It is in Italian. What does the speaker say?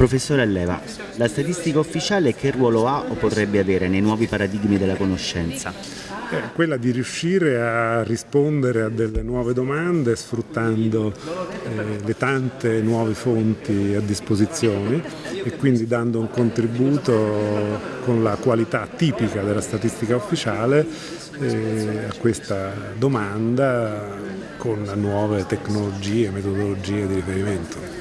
Professore Alleva, la statistica ufficiale che ruolo ha o potrebbe avere nei nuovi paradigmi della conoscenza? Eh, quella di riuscire a rispondere a delle nuove domande sfruttando eh, le tante nuove fonti a disposizione e quindi dando un contributo con la qualità tipica della statistica ufficiale eh, a questa domanda con nuove tecnologie, e metodologie di riferimento.